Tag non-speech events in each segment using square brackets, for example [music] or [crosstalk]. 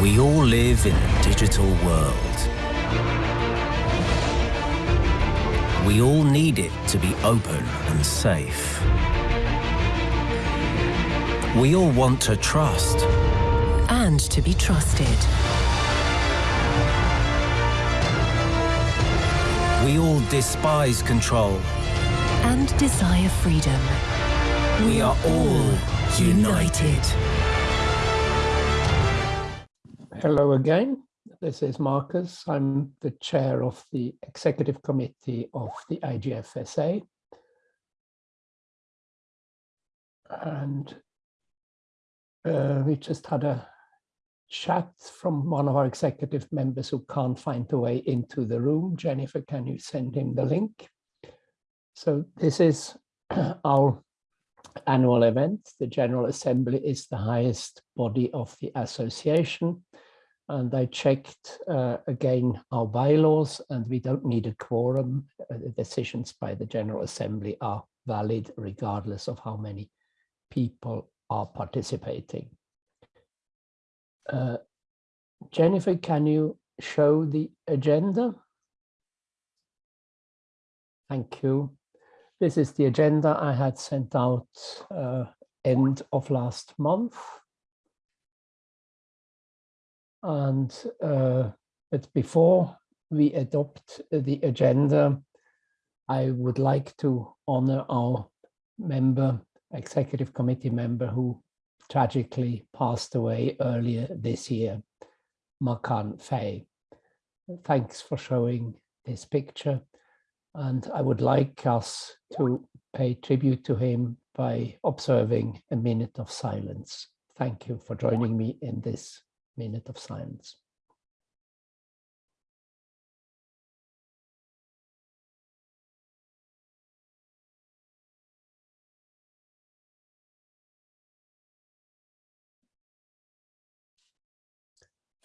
We all live in a digital world. We all need it to be open and safe. We all want to trust. And to be trusted. We all despise control. And desire freedom. We are all united. Hello again. This is Markus. I'm the chair of the executive committee of the IGFSA. And uh, we just had a chat from one of our executive members who can't find the way into the room. Jennifer, can you send him the link? So this is [clears throat] our annual event. The General Assembly is the highest body of the association and I checked uh, again our bylaws and we don't need a quorum. Uh, the decisions by the General Assembly are valid regardless of how many people are participating. Uh, Jennifer, can you show the agenda? Thank you. This is the agenda I had sent out uh, end of last month. And uh, but before we adopt the agenda, I would like to honor our member, executive committee member who tragically passed away earlier this year, Makane Faye. Thanks for showing this picture. And I would like us to pay tribute to him by observing a minute of silence. Thank you for joining me in this minute of silence.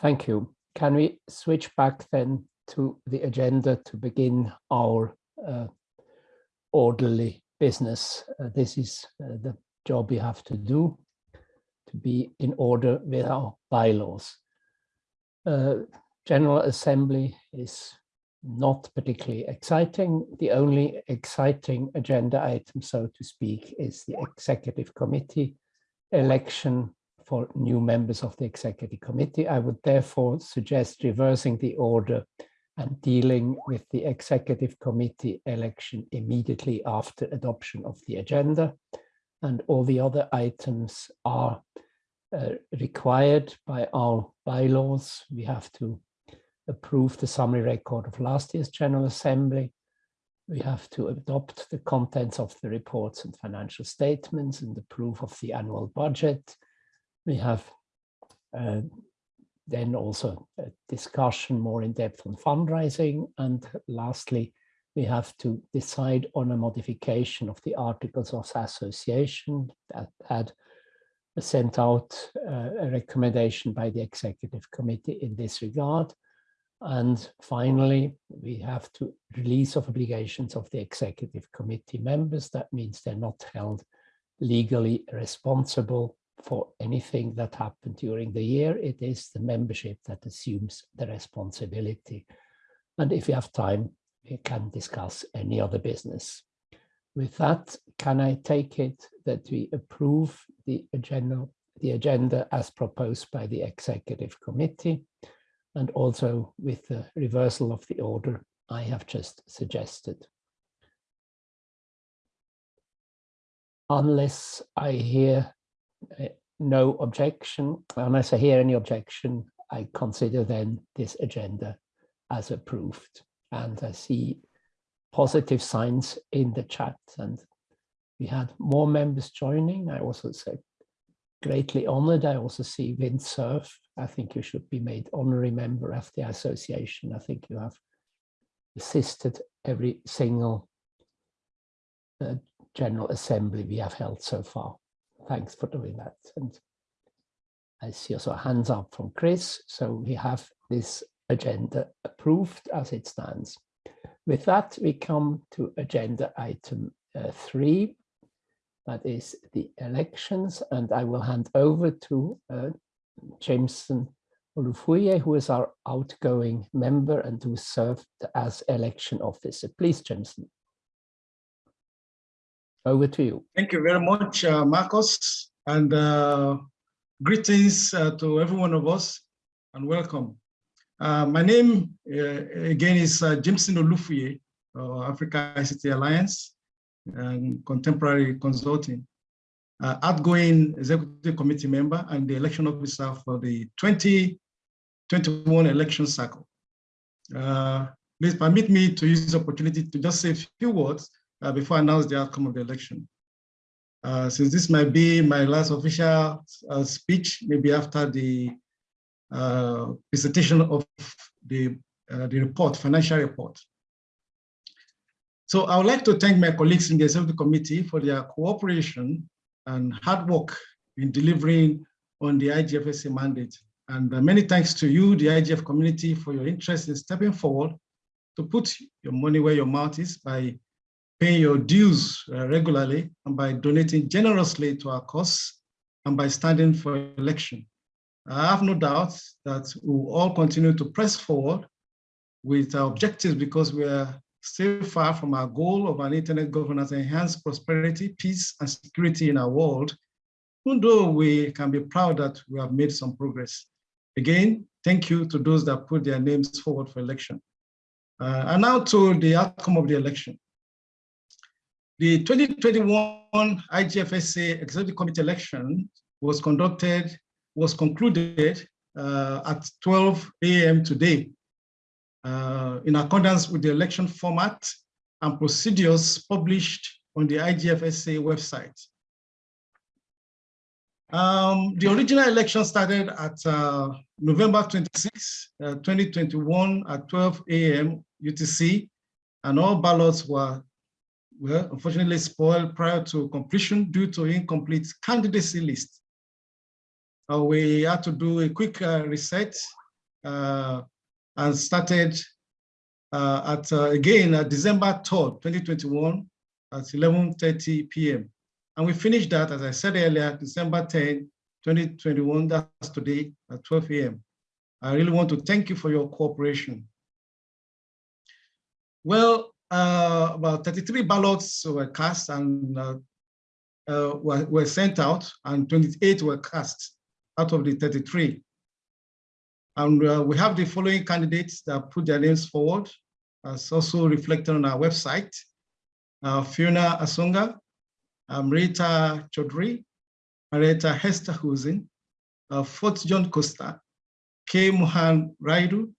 Thank you. Can we switch back then to the agenda to begin our uh, orderly business? Uh, this is uh, the job we have to do to be in order with our bylaws. Uh, General Assembly is not particularly exciting. The only exciting agenda item, so to speak, is the Executive Committee election for new members of the Executive Committee. I would therefore suggest reversing the order and dealing with the Executive Committee election immediately after adoption of the agenda. And all the other items are required by our bylaws. We have to approve the summary record of last year's General Assembly. We have to adopt the contents of the reports and financial statements and approve of the annual budget. We have uh, then also a discussion more in depth on fundraising. And lastly, we have to decide on a modification of the Articles of Association that had sent out uh, a recommendation by the executive committee in this regard. And finally, we have to release of obligations of the executive committee members. That means they're not held legally responsible for anything that happened during the year. It is the membership that assumes the responsibility. And if you have time, we can discuss any other business. With that, can I take it that we approve the agenda, the agenda as proposed by the executive committee and also with the reversal of the order I have just suggested. Unless I hear uh, no objection, unless I hear any objection, I consider then this agenda as approved. And I see positive signs in the chat and we had more members joining. I also said greatly honored. I also see Vint Cerf. I think you should be made honorary member of the association. I think you have assisted every single uh, General Assembly we have held so far. Thanks for doing that. And I see also hands up from Chris. So we have this agenda approved as it stands. With that, we come to agenda item uh, three, that is the elections, and I will hand over to uh, Jimson Olufuye, who is our outgoing member and who served as election officer. Please, Jimson. Over to you. Thank you very much, uh, Markus, and uh, greetings uh, to every one of us, and welcome. Uh, my name, uh, again, is uh, Jimson Olufuye, Africa ICT Alliance and Contemporary Consulting, outgoing executive committee member and the election officer for the 2021 election cycle. please permit me to use this opportunity to just say a few words uh, before I announce the outcome of the election. Uh, since this might be my last official uh, speech, maybe after the uh, presentation of the, uh, the report, financial report. So I would like to thank my colleagues in the Executive Committee for their cooperation and hard work in delivering on the IGFSA mandate. And uh, many thanks to you, the IGF community, for your interest in stepping forward to put your money where your mouth is by paying your dues uh, regularly and by donating generously to our cause and by standing for election. I have no doubt that we will all continue to press forward with our objectives because we are still far from our goal of an internet governance enhanced prosperity, peace, and security in our world, even though we can be proud that we have made some progress. Again, thank you to those that put their names forward for election. Uh, and now to the outcome of the election. The 2021 IGFSA Executive Committee election was conducted, was concluded uh, at 12 a.m. today uh, in accordance with the election format and procedures published on the IGFSA website. Um, the original election started at uh, November 26, uh, 2021 at 12 a.m. UTC, and all ballots were were unfortunately spoiled prior to completion due to incomplete candidacy list. Uh, we had to do a quick uh, reset uh, and started uh, at, uh, again, at December 3rd, 2021 at 11.30 p.m. And we finished that, as I said earlier, December 10, 2021, that's today at 12 a.m. I really want to thank you for your cooperation. Well, uh, about 33 ballots were cast and uh, uh, were, were sent out and 28 were cast out of the 33. And uh, we have the following candidates that put their names forward, as also reflected on our website. Uh, Fiona Asonga, Amrita Choudhury, Marietta Hester Husin, uh, Fort John Costa, K. Mohan Raidu,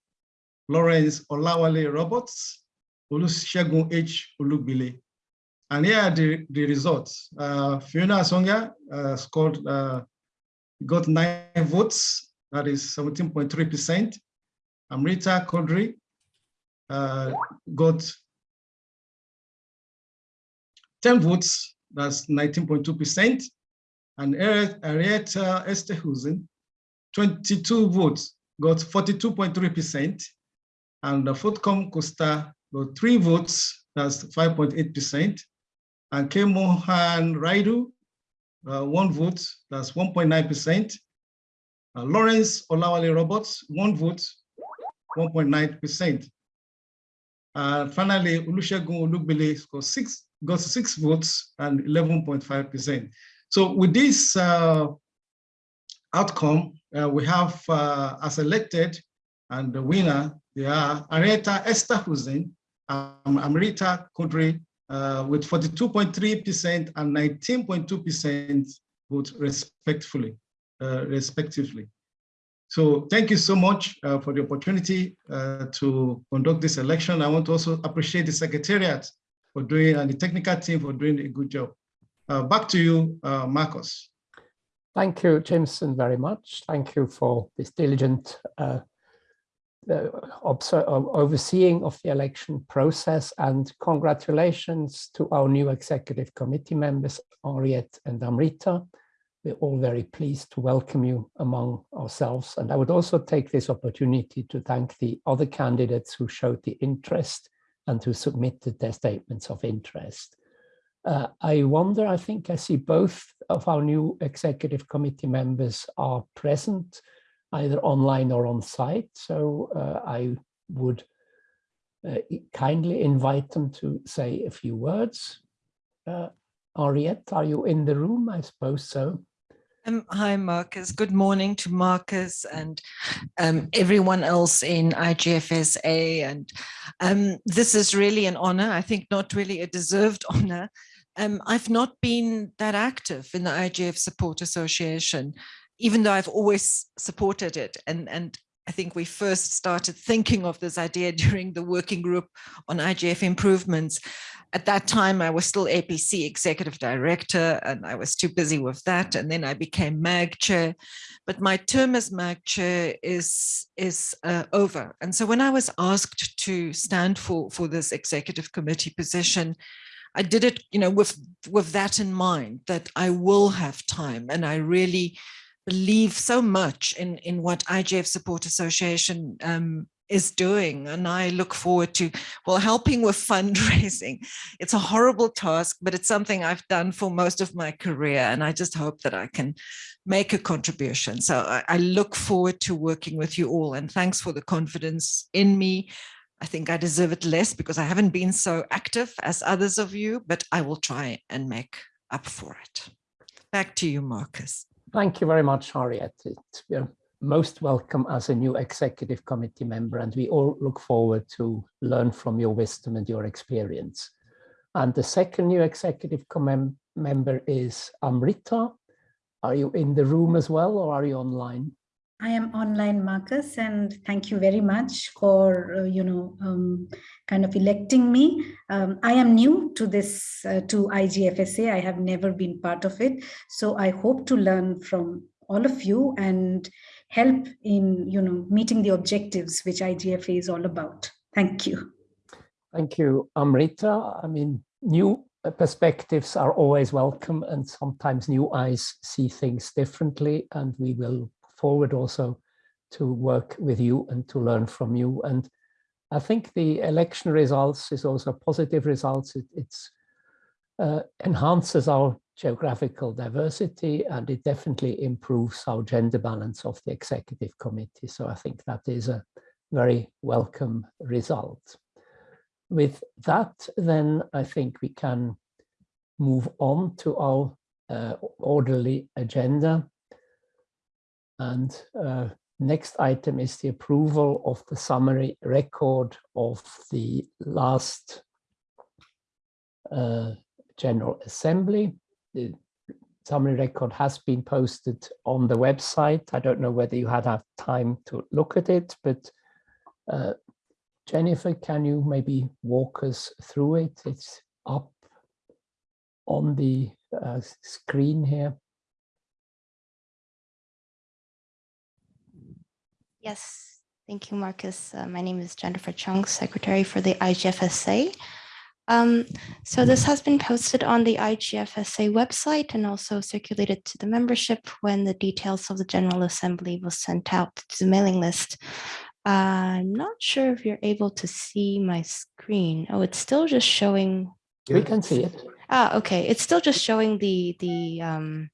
Lawrence Olawale Roberts, Olusegun H. Olugbile. And here are the, the results. Uh, Fiona Asonga uh, scored, uh, got nine votes, that is 17.3%. Amrita Kodri uh, got 10 votes, that's 19.2%. And Anriette Esther 22 votes, got 42.3%. And the Fortcom Costa got three votes, that's 5.8%. And K. Mohan Raidu, uh, one vote, that's 1.9%. Uh, Lawrence Olawale Roberts, one vote, 1.9%. And finally, Olusegun Olugbile got six, got six votes and 11.5%. So with this uh, outcome, uh, we have uh, as elected and the winner, they are Anriette Esterhuysen um, Amrita Kodri uh, with 42.3% and 19.2% vote respectfully, uh, respectively. So thank you so much uh, for the opportunity uh, to conduct this election. I want to also appreciate the Secretariat for doing and the technical team for doing a good job. Uh, back to you, uh, Markus. Thank you, Jimson, very much. Thank you for this diligent uh, overseeing of the election process and congratulations to our new executive committee members, Anriette and Amrita. We're all very pleased to welcome you among ourselves. And I would also take this opportunity to thank the other candidates who showed the interest and who submitted their statements of interest. Uh, I wonder, I think I see both of our new executive committee members are present. either online or on site. So uh, I would uh, kindly invite them to say a few words. Uh, Anriette, are you in the room? I suppose so. Um, hi, Markus. Good morning to Markus and um, everyone else in IGFSA. And um, this is really an honor. I think not really a deserved [laughs] honor. Um, I've not been that active in the IGF Support Association, even though I've always supported it. And, and I think we first started thinking of this idea [laughs] during the working group on IGF improvements. At that time, I was still APC executive director and I was too busy with that. And then I became MAG chair, but my term as MAG chair is, is uh, over. And so when I was asked to stand for, for this executive committee position, I did it, you know, with, with that in mind, that I will have time and I really believe so much in, in what IGF Support Association um, is doing. And I look forward to, well, helping with fundraising. [laughs] It's a horrible task, but it's something I've done for most of my career. And I just hope that I can make a contribution. So I, I look forward to working with you all. And thanks for the confidence in me. I think I deserve it less because I haven't been so active as others of you, but I will try and make up for it. Back to you, Markus. Thank you very much, Harriet. You're most welcome as a new executive committee member, and we all look forward to learn from your wisdom and your experience. And the second new executive member is Amrita. Are you in the room as well, or are you online? I am online, Markus, and thank you very much for, uh, you know, um, kind of electing me. Um, I am new to this, uh, to IGFSA. I have never been part of it. So I hope to learn from all of you and help in, you know, meeting the objectives which IGFA is all about. Thank you. Thank you, Amrita. I mean, new perspectives are always welcome and sometimes new eyes see things differently and we will forward also to work with you and to learn from you. And I think the election results is also positive results. It it's, uh, enhances our geographical diversity and it definitely improves our gender balance of the executive committee. So I think that is a very welcome result. With that, then I think we can move on to our uh, orderly agenda. And uh, next item is the approval of the summary record of the last uh, General Assembly. The summary record has been posted on the website. I don't know whether you had time to look at it, but uh, Jennifer, can you maybe walk us through it? It's up on the uh, screen here. Yes, thank you, Markus. Uh, my name is Jennifer Chung, Secretary for the IGFSA. Um, so this has been posted on the IGFSA website and also circulated to the membership when the details of the General Assembly was sent out to the mailing list. Uh, I'm not sure if you're able to see my screen. Oh, it's still just showing. We can see it. Ah, okay. It's still just showing the the um,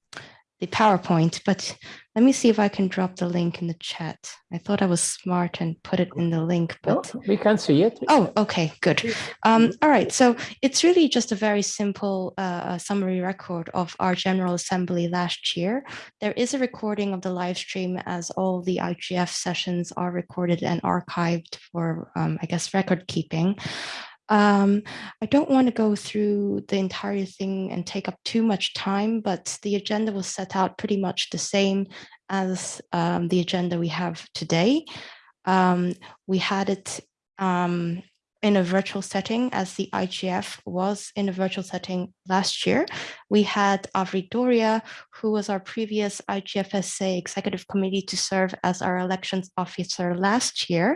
the PowerPoint, but let me see if I can drop the link in the chat. I thought I was smart and put it in the link, but no, we can't see it. Oh, okay, good. Um, all right, so it's really just a very simple uh, summary record of our General Assembly last year. There is a recording of the live stream as all the IGF sessions are recorded and archived for, um, I guess, record keeping. Um, I don't want to go through the entire thing and take up too much time, but the agenda was set out pretty much the same as um, the agenda we have today. Um, we had it um, in a virtual setting as the IGF was in a virtual setting last year. We had Avri Doria, who was our previous IGFSA executive committee to serve as our elections officer last year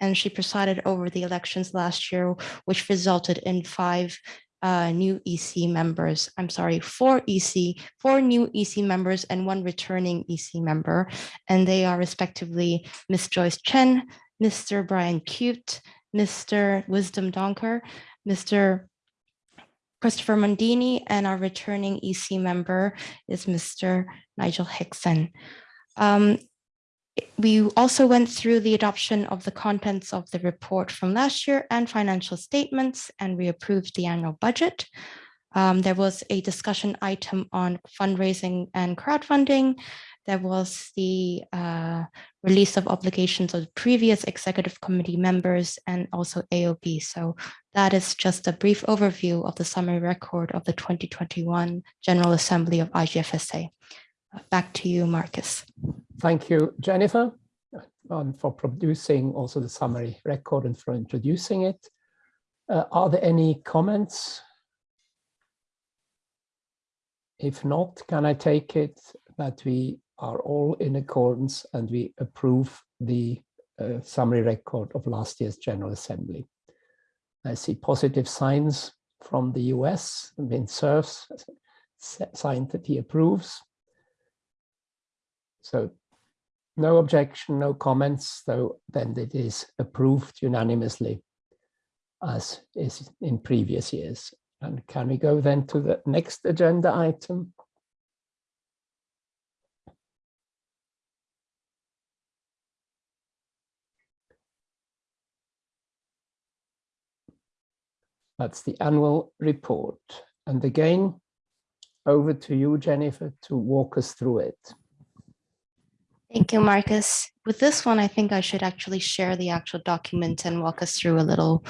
and she presided over the elections last year, which resulted in five uh, new EC members. I'm sorry, four EC, four new EC members and one returning EC member. And they are respectively Ms. Joyce Chen, Mr. Brian Cute, Mr. Wisdom Donkor, Mr. Christopher Mondini, and our returning EC member is Mr. Nigel Hickson. Um, We also went through the adoption of the contents of the report from last year and financial statements, and we approved the annual budget. Um, there was a discussion item on fundraising and crowdfunding. There was the uh, release of obligations of previous executive committee members and also AOB. So that is just a brief overview of the summary record of the 2021 General Assembly of IGFSA. Back to you, Markus. Thank you, Jennifer, um, for producing also the summary record and for introducing it. Uh, are there any comments? If not, can I take it that we are all in accordance and we approve the uh, summary record of last year's General Assembly? I see positive signs from the US, Vint Cerfs signed that he approves. So no objection, no comments, so then it is approved unanimously as is in previous years. And can we go then to the next agenda item? That's the annual report. And again, over to you, Jennifer, to walk us through it. Thank you, Markus. With this one, I think I should actually share the actual document and walk us through a little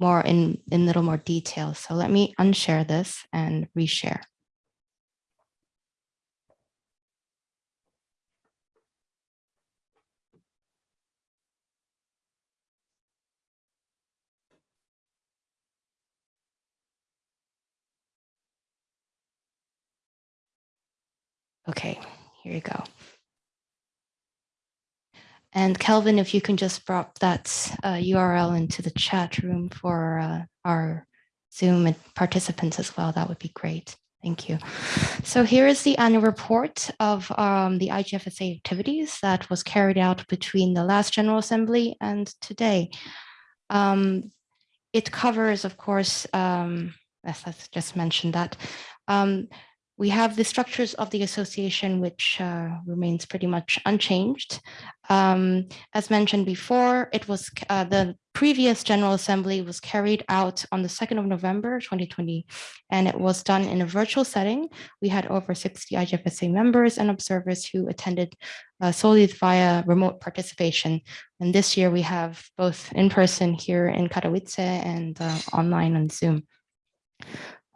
more in, in a little more detail. So let me unshare this and reshare. Okay, here you go. And Kelvin, if you can just drop that uh, URL into the chat room for uh, our Zoom participants as well, that would be great. Thank you. So here is the annual report of um, the IGFSA activities that was carried out between the last General Assembly and today. Um, it covers, of course, um, as I just mentioned that, um, we have the structures of the association, which uh, remains pretty much unchanged. Um, as mentioned before, it was uh, the previous General Assembly was carried out on the 2nd of November 2020, and it was done in a virtual setting. We had over 60 IGFSA members and observers who attended uh, solely via remote participation. And this year we have both in person here in Katowice and uh, online on Zoom.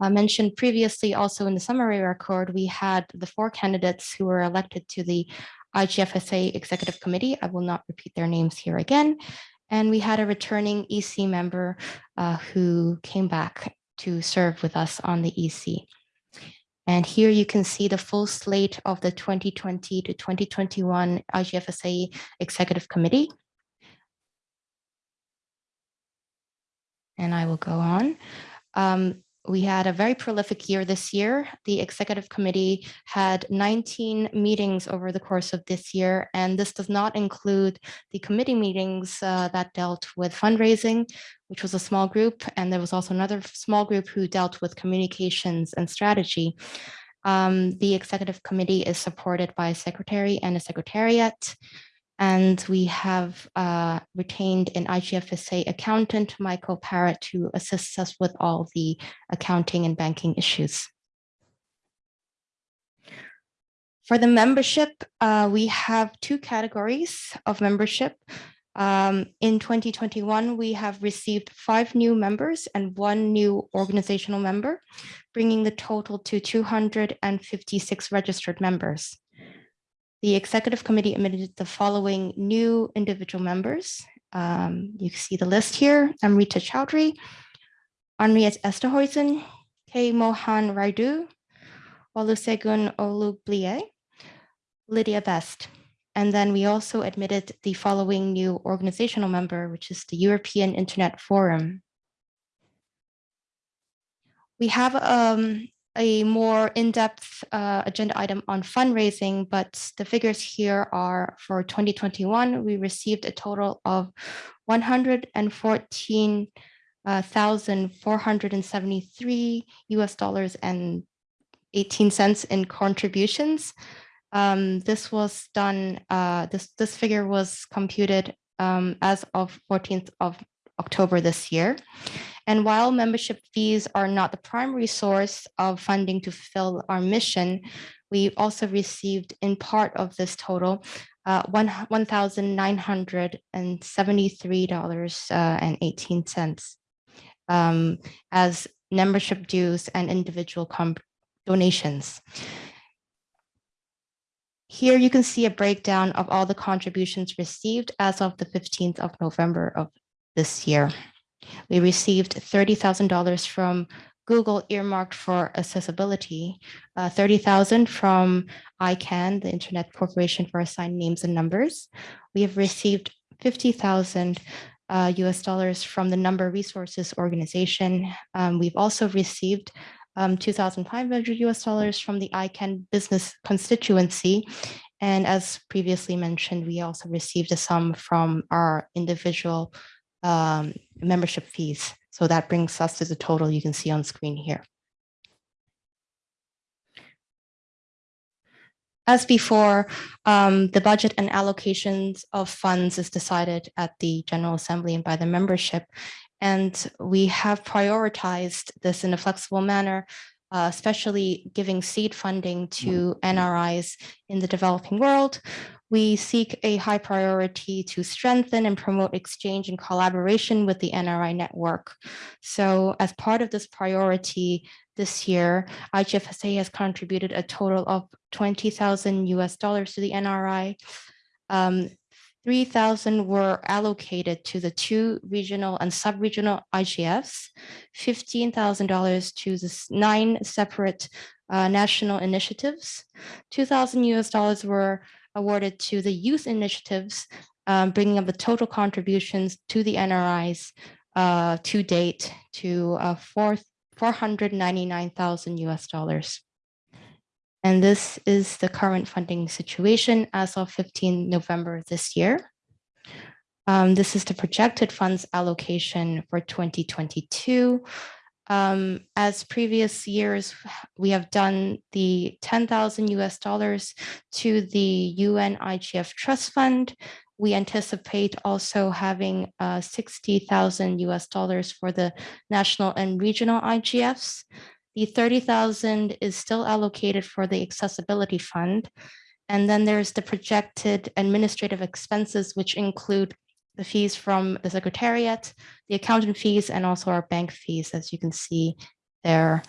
I mentioned previously also in the summary record, we had the four candidates who were elected to the IGFSA Executive Committee. I will not repeat their names here again. And we had a returning EC member uh, who came back to serve with us on the EC. And here you can see the full slate of the 2020 to 2021 IGFSA Executive Committee. And I will go on. Um, we had a very prolific year this year. The executive committee had 19 meetings over the course of this year, and this does not include the committee meetings uh, that dealt with fundraising, which was a small group, and there was also another small group who dealt with communications and strategy. Um, the executive committee is supported by a secretary and a secretariat. And we have uh, retained an IGFSA accountant, Michael Parrott, to assist us with all the accounting and banking issues. For the membership, uh, we have two categories of membership. Um, in 2021, we have received five new members and one new organizational member, bringing the total to 256 registered members. The executive committee admitted the following new individual members. Um, you see the list here, Amrita Choudhury, Anriette Esterhuysen, K. Mohan Raidu, Olusegun Olugbile, Lydia Best. And then we also admitted the following new organizational member, which is the European Internet Forum. We have um, a more in-depth uh, agenda item on fundraising, but the figures here are for 2021, we received a total of 114,473 uh, US dollars and 18 cents in contributions. Um, this was done, uh, this, this figure was computed um, as of 14th of October this year. And while membership fees are not the primary source of funding to fulfill our mission, we also received in part of this total uh, $1,973.18 uh, um, as membership dues and individual donations. Here you can see a breakdown of all the contributions received as of the 15th of November of this year. We received $30,000 from Google earmarked for accessibility, uh, 30,000 from ICANN, the Internet Corporation for Assigned Names and Numbers. We have received 50,000 uh, US dollars from the Number Resources Organization. Um, we've also received um, 2,500 US dollars from the ICANN business constituency. And as previously mentioned, we also received a sum from our individual um, membership fees. So that brings us to the total you can see on screen here. As before, um, the budget and allocations of funds is decided at the General Assembly and by the membership. And we have prioritized this in a flexible manner, uh, especially giving seed funding to NRIs in the developing world. We seek a high priority to strengthen and promote exchange and collaboration with the NRI network. So as part of this priority this year, IGFSA has contributed a total of 20,000 US dollars to the NRI. Um, 3,000 were allocated to the two regional and sub-regional IGFs, $15,000 to the nine separate uh, national initiatives, 2,000 US dollars were awarded to the youth initiatives, um, bringing up the total contributions to the NRIs uh, to date to uh, 499,000 US dollars. And this is the current funding situation as of 15 November this year. Um, this is the projected funds allocation for 2022. Um, as previous years, we have done the 10,000 US dollars to the UN IGF Trust Fund. We anticipate also having uh, 60,000 US dollars for the national and regional IGFs. The 30,000 is still allocated for the accessibility fund. And then there's the projected administrative expenses, which include the fees from the secretariat, the accountant fees, and also our bank fees, as you can see there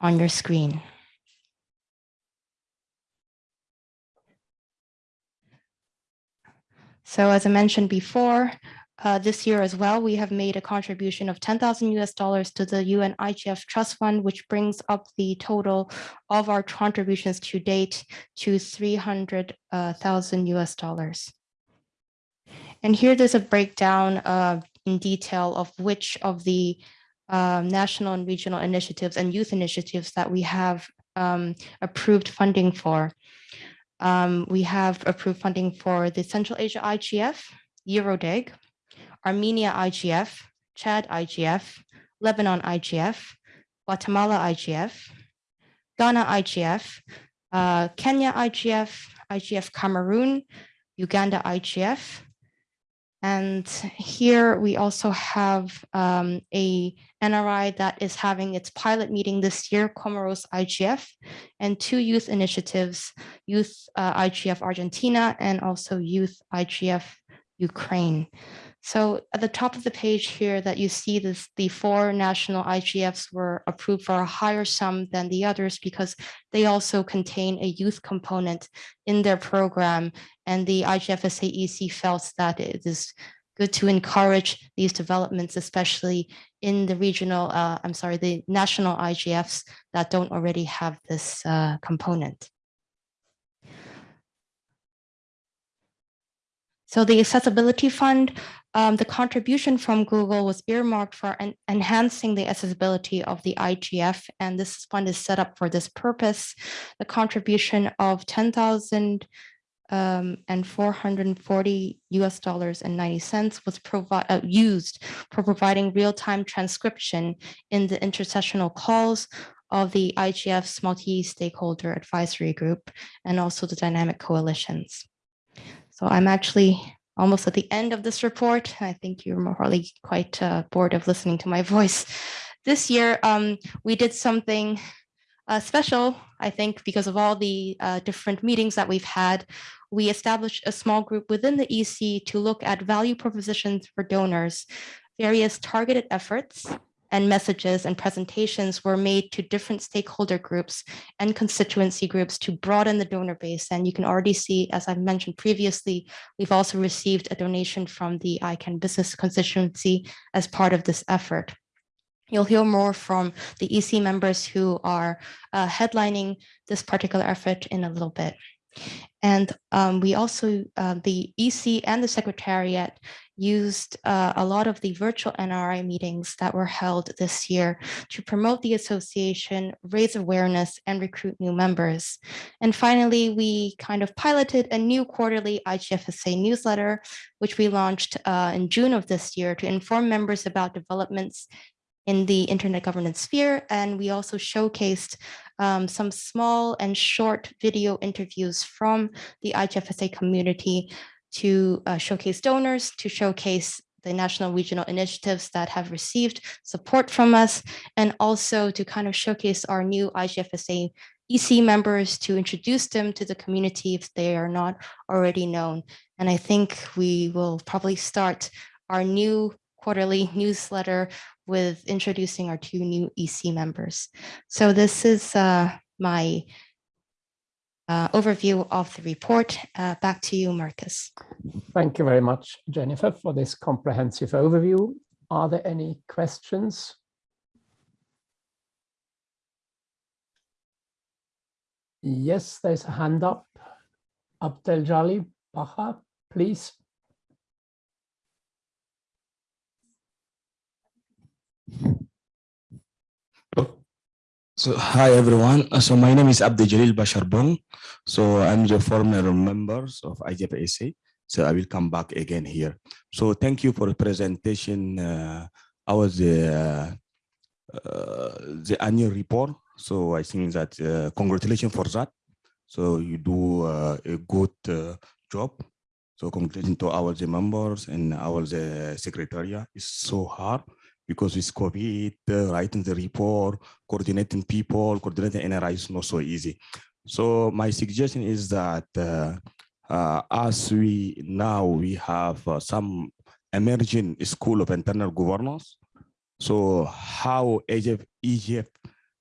on your screen. So as I mentioned before, uh, this year as well, we have made a contribution of 10,000 US dollars to the UN IGF Trust Fund, which brings up the total of our contributions to date to 300,000 US dollars. And here there's a breakdown uh, in detail of which of the uh, national and regional initiatives and youth initiatives that we have um, approved funding for. Um, we have approved funding for the Central Asia IGF, Eurodig, Armenia IGF, Chad IGF, Lebanon IGF, Guatemala IGF, Ghana IGF, uh, Kenya IGF, IGF Cameroon, Uganda IGF. And here we also have um, a NRI that is having its pilot meeting this year, Comoros IGF, and two youth initiatives, Youth uh, IGF Argentina and also Youth IGF Ukraine. So at the top of the page here that you see this, the four national IGFs were approved for a higher sum than the others because they also contain a youth component in their program. And the IGFSA EC felt that it is good to encourage these developments, especially in the regional, uh, I'm sorry, the national IGFs that don't already have this uh, component. So the Accessibility Fund, um, the contribution from Google was earmarked for en enhancing the accessibility of the IGF, and this fund is set up for this purpose. The contribution of 10,000 um, and 440 US dollars and 90 cents was uh, used for providing real-time transcription in the intersessional calls of the IGF's multi-stakeholder advisory group and also the dynamic coalitions. So I'm actually almost at the end of this report. I think you're probably quite uh, bored of listening to my [laughs] voice. This year, um, we did something uh, special, I think, because of all the uh, different meetings that we've had. We established a small group within the EC to look at value propositions for donors, various targeted efforts and messages and presentations were made to different stakeholder groups and constituency groups to broaden the donor base. And you can already see, as I mentioned previously, we've also received a donation from the ICANN business constituency as part of this effort. You'll hear more from the EC members who are uh, headlining this particular effort in a little bit. And um, we also, uh, the EC and the Secretariat used uh, a lot of the virtual NRI meetings that were held this year to promote the association, raise awareness, and recruit new members. And finally, we kind of piloted a new quarterly IGFSA newsletter, which we launched uh, in June of this year to inform members about developments in the internet governance sphere. And we also showcased um, some small and short video interviews from the IGFSA community to uh, showcase donors, to showcase the national regional initiatives that have received support from us, and also to kind of showcase our new IGFSA EC members to introduce them to the community if they are not already known. And I think we will probably start our new quarterly newsletter with introducing our two new EC members. So this is uh, my uh, overview of the report. Uh, back to you, Markus. Thank you very much, Jennifer, for this comprehensive overview. Are there any questions? Yes, there's a hand up. Abdel Jali Baha, please. So hi everyone. So my name is Abdeldjalil Bachar Bong. So I'm the former members of IGFSA. So I will come back again here. So thank you for the presentation. Uh, I was uh, uh, the annual report. So I think that uh, congratulations for that. So you do uh, a good uh, job. So congratulations to our the members and our the secretariat. It's so hard because with COVID, uh, writing the report, coordinating people, coordinating NRI is not so easy. So my suggestion is that uh, uh, as we now we have uh, some emerging school of internal governance. So how AGF, EGF,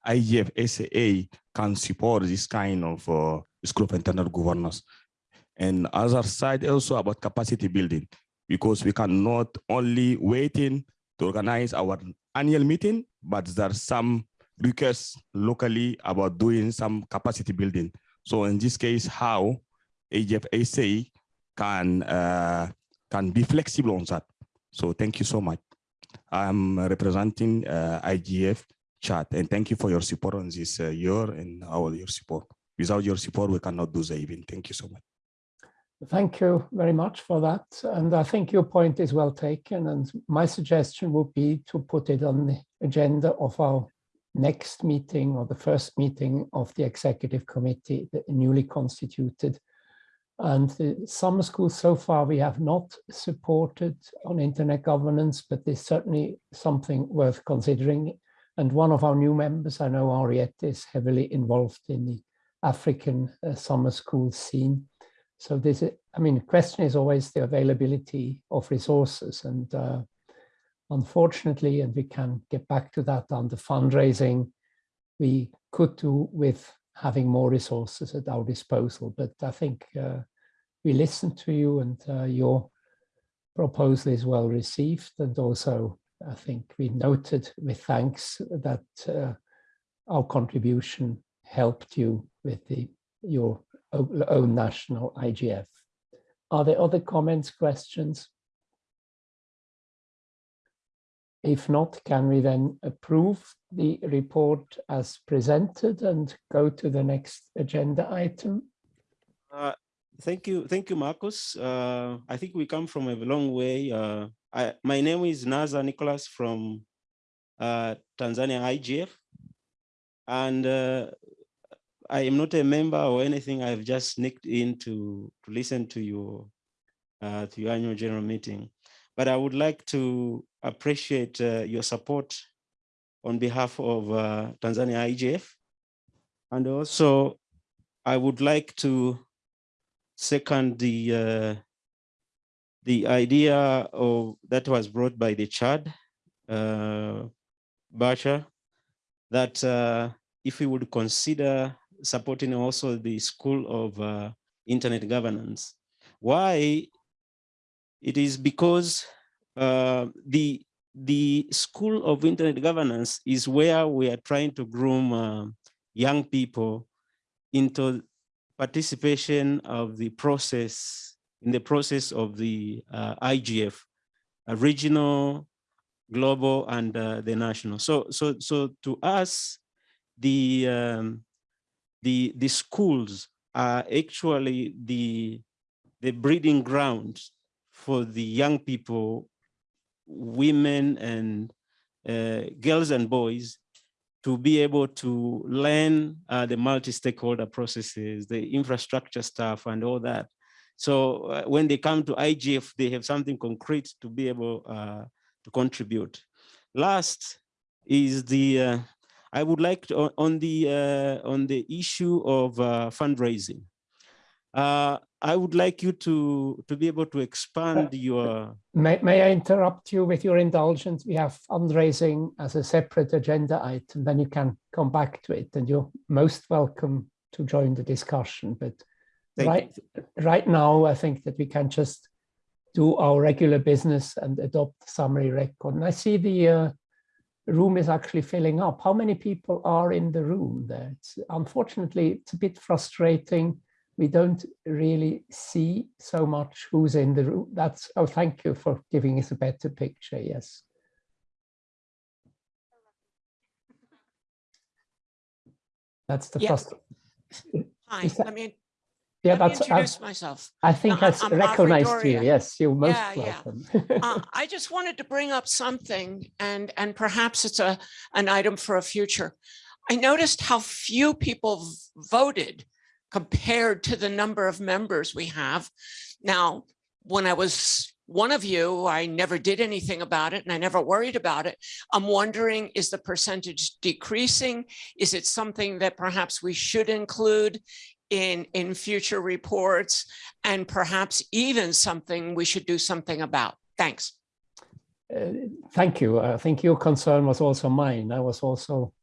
IGF, SAA can support this kind of uh, school of internal governance. And other side also about capacity building, because we cannot only waiting to organize our annual meeting, but there are some requests locally about doing some capacity building. So in this case, how AGFSA can uh, can be flexible on that. So thank you so much. I'm representing uh, IGF Chad and thank you for your support on this uh, year and our your support. Without your support, we cannot do the event. Thank you so much. Thank you very much for that. And I think your point is well taken. And my suggestion would be to put it on the agenda of our next meeting or the first meeting of the executive committee, the newly constituted. And the summer school so far we have not supported on internet governance, but there's certainly something worth considering. And one of our new members, I know Anriette, is heavily involved in the African uh, summer school scene. So this, I mean, the question is always the availability of resources and uh, unfortunately, and we can get back to that on the fundraising, we could do with having more resources at our disposal. But I think uh, we listened to you and uh, your proposal is well received. And also, I think we noted with thanks that uh, our contribution helped you with the your own national IGF. Are there other comments, questions? If not, can we then approve the report as presented and go to the next agenda item? Uh, thank you, thank you, Markus. Uh, I think we come from a long way. Uh, I, my name is Nazar Nicholas from uh, Tanzania IGF. and uh, I am not a member or anything. I've just sneaked in to, to listen to your uh, to your annual general meeting. But I would like to appreciate uh, your support on behalf of uh, Tanzania IGF. And also, I would like to second the uh, the idea of that was brought by the Chad, uh, Bacha, that uh, if we would consider supporting also the School of uh, Internet Governance. Why it is because uh, the the School of Internet Governance is where we are trying to groom uh, young people into participation of the process, in the process of the uh, IGF, regional, global, and uh, the national. So, so, so to us, the um, the the schools are actually the the breeding grounds for the young people, women and uh, girls and boys to be able to learn uh, the multi-stakeholder processes, the infrastructure stuff and all that. So uh, when they come to IGF, they have something concrete to be able uh, to contribute. Last is the, uh, I would like to, on the, uh, on the issue of fundraising. Uh, I would like you to, to be able to expand your... May, may I interrupt you with your indulgence? We have fundraising as a separate agenda item, then you can come back to it and you're most welcome to join the discussion. But right, right now, I think that we can just do our regular business and adopt the summary record. And I see the uh, room is actually filling up. How many people are in the room there? It's, unfortunately, it's a bit frustrating we don't really see so much who's in the room. That's, oh, thank you for giving us a better picture, yes. That's the first. Hi, that, I mean, yeah, that's introduce I, myself. I think Uh, I recognized you. Yes, you're most Yeah, yeah. welcome. Uh, [laughs] I just wanted to bring up something and, and perhaps it's a, an item for a future. I noticed how few people voted compared to the number of members we have. Now, when I was one of you, I never did anything about it and I never worried about it. I'm wondering, is the percentage decreasing? Is it something that perhaps we should include in, in future reports and perhaps even something we should do something about? Thanks. Uh, thank you. I think your concern was also mine. I was also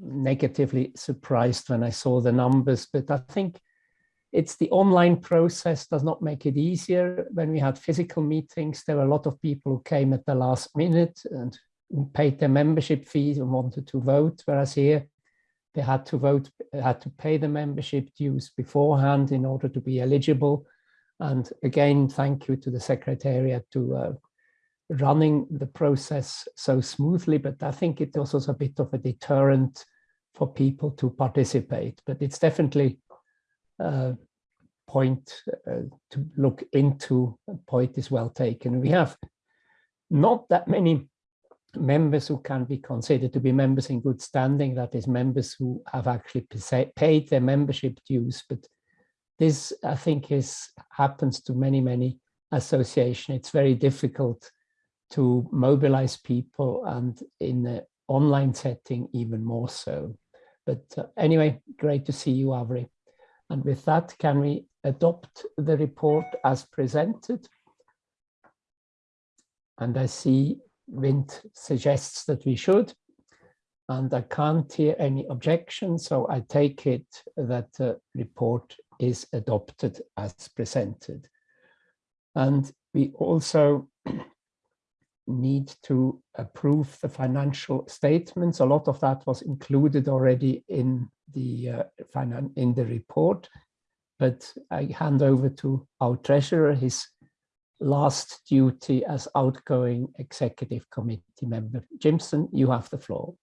negatively surprised when I saw the numbers, but I think it's the online process does not make it easier. When we had physical meetings, there were a lot of people who came at the last minute and paid their membership fees and wanted to vote, whereas here they had to vote, had to pay the membership dues beforehand in order to be eligible. And again, thank you to the Secretariat to uh, running the process so smoothly, but I think it also is a bit of a deterrent for people to participate. But it's definitely a point uh, to look into. A point is well taken. We have not that many members who can be considered to be members in good standing, that is members who have actually paid their membership dues. But this, I think, is happens to many, many associations. It's very difficult to mobilize people and in the online setting even more so. But uh, anyway, great to see you, Avri. And with that, can we adopt the report as presented? And I see Vint suggests that we should. And I can't hear any objections, so I take it that the report is adopted as presented. And we also [clears throat] need to approve the financial statements. A lot of that was included already in the uh, in the report, but I hand over to our treasurer his last duty as outgoing executive committee member. Jimson, you have the floor.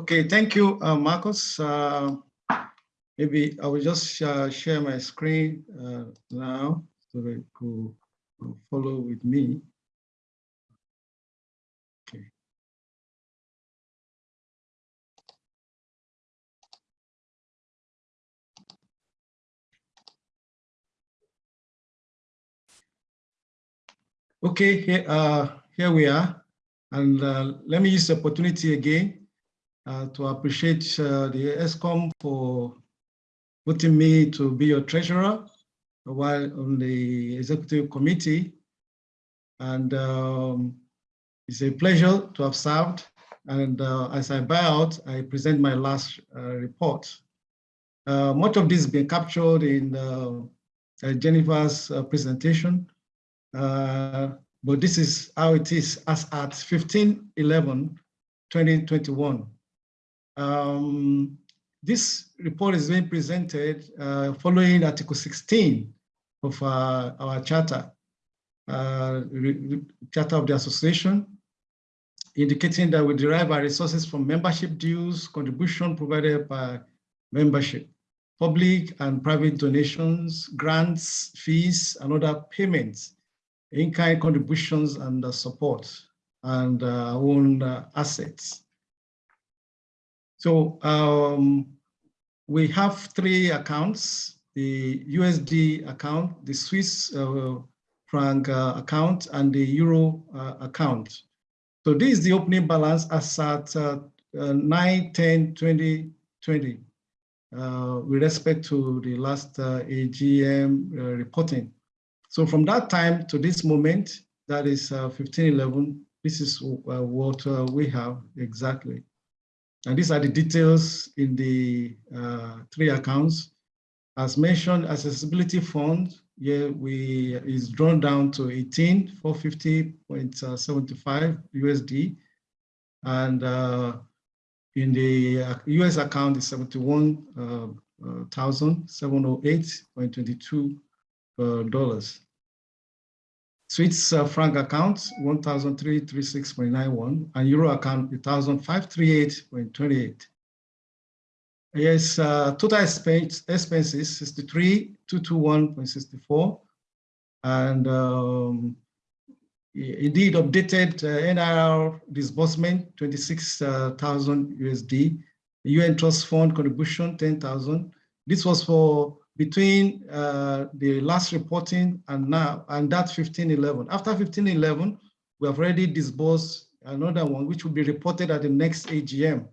Okay, thank you, uh, Markus. Uh, maybe I will just uh, share my screen uh, now so that you follow with me. Okay, here, uh, here we are. And uh, let me use the opportunity again uh, to appreciate uh, the ExCom for putting me to be your treasurer while on the executive committee. And um, it's a pleasure to have served. And uh, as I buy out, I present my last uh, report. Much of this has been captured in Jennifer's presentation, uh, but this is how it is as at 15 11 2021. Um, this report is being presented uh, following Article 16 of uh, our charter, uh, charter of the association, indicating that we derive our resources from membership dues, contribution provided by membership, public and private donations, grants, fees, and other payments, in-kind contributions and uh, support, and uh, own uh, assets. So um, we have three accounts, the USD account, the Swiss uh, franc uh, account, and the Euro uh, account. So this is the opening balance as at uh, uh, 9 10 2020 uh, with respect to the last AGM reporting. So from that time to this moment, that is 1511, this is what we have exactly. And these are the details in the uh, three accounts. As mentioned, accessibility fund, yeah, we is drawn down to 18, 450.75 USD. And uh, in the US uh, account is 71,708.22 uh, dollars. Swiss uh, franc account, 1,336.91, and euro account, 1,538.28. Yes, uh, total expense, expenses, 63,221.64. And um, indeed updated uh, NIR disbursement, 26,000 USD. UN Trust Fund contribution, 10,000. This was for between uh, the last reporting and now, and that 1511. After 1511, we have already disbursed another one, which will be reported at the next AGM.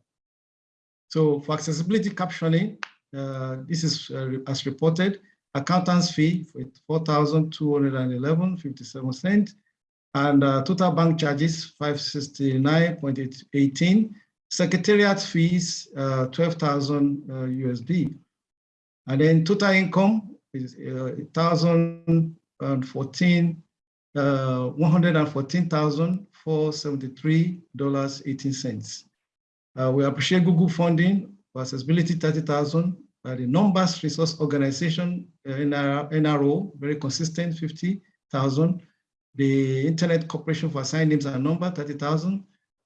So for accessibility captioning, uh, this is uh, as reported, accountant's fee for 4,211.57 cents, and uh, total bank charges 569.18, secretariat fees uh, 12,000 USD. And then total income is uh, 1,014, uh, $114,473.18. Uh, we appreciate Google funding for accessibility 30,000. Uh, the Numbers Resource Organization, uh, NRO, very consistent, 50,000. The Internet Corporation for Assigned Names and Number, 30,000.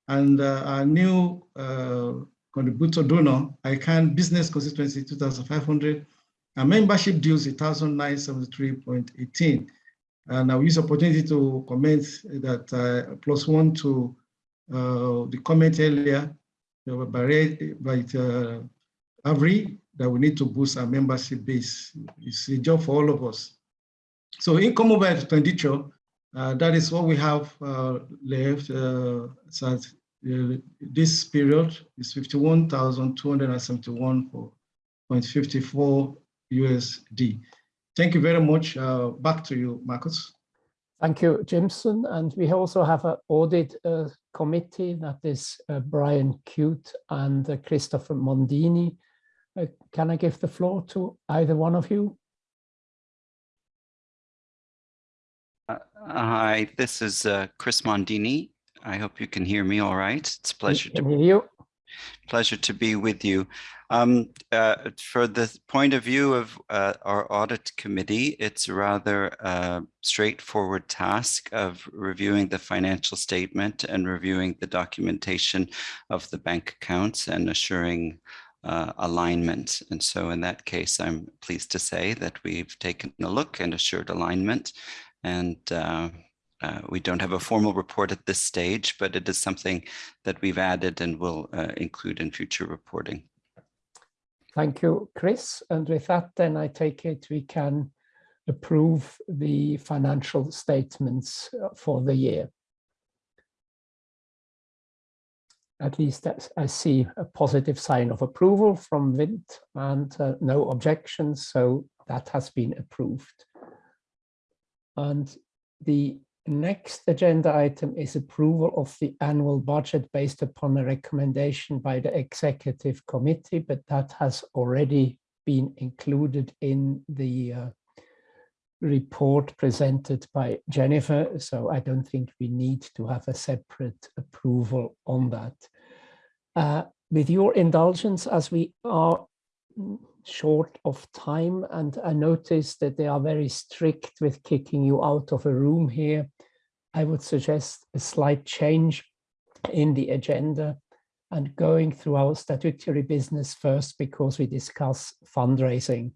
And uh, our new uh, contributor donor, ICANN Business Constituency 2,500, and membership dues 1,973.18. And I'll use opportunity to comment that uh, plus one to uh, the comment earlier by, by uh, Avri that we need to boost our membership base. It's a job for all of us. So income over expenditure, uh, that is what we have uh, left. Uh, uh, this period is 51,271.54 USD. Thank you very much. Uh, back to you, Markus. Thank you, Jimson. And we also have an audit uh, committee that is uh, Brian Cute and uh, Christopher Mondini. Uh, can I give the floor to either one of you? Uh, hi, this is Chris Mondini. I hope you can hear me all right. It's a pleasure to hear you. Pleasure to be with you. Um, uh, for the point of view of uh, our audit committee, it's a rather uh, straightforward task of reviewing the financial statement and reviewing the documentation of the bank accounts and assuring uh, alignment. And so in that case, I'm pleased to say that we've taken a look and assured alignment and uh, we don't have a formal report at this stage, but it is something that we've added and will uh, include in future reporting. Thank you, Chris. And with that, then I take it we can approve the financial statements uh, for the year. At least I see a positive sign of approval from Vint and uh, no objections, so that has been approved. And the next agenda item is approval of the annual budget based upon a recommendation by the executive committee, but that has already been included in the uh, report presented by Jennifer, so I don't think we need to have a separate approval on that. Uh, with your indulgence, as we are short of time, and I noticed that they are very strict with kicking you out of a room here, I would suggest a slight change in the agenda and going through our statutory business first because we discuss fundraising.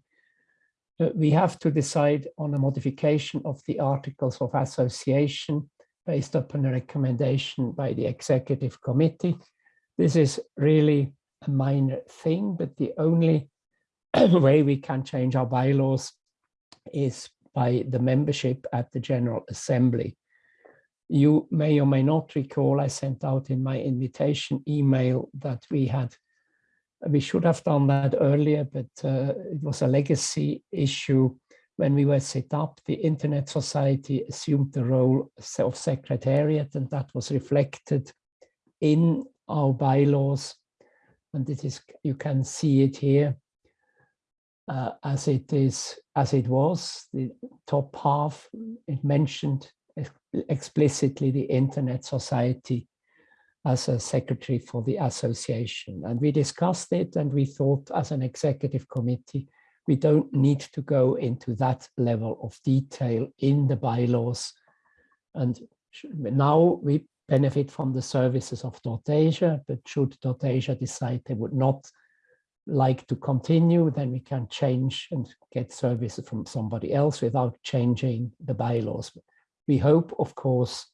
We have to decide on a modification of the articles of association based upon a recommendation by the executive committee. This is really a minor thing, but the only [clears throat] way we can change our bylaws is by the membership at the General Assembly. You may or may not recall, I sent out in my invitation email that we had, we should have done that earlier, but uh, it was a legacy issue. When we were set up, the Internet Society assumed the role of secretariat and that was reflected in our bylaws. And it is, you can see it here uh, as it is, as it was, the top half, it mentioned explicitly the Internet Society as a secretary for the association. And we discussed it and we thought as an executive committee, we don't need to go into that level of detail in the bylaws. And now we benefit from the services of Asia, but should Asia decide they would not like to continue, then we can change and get services from somebody else without changing the bylaws. We hope, of course,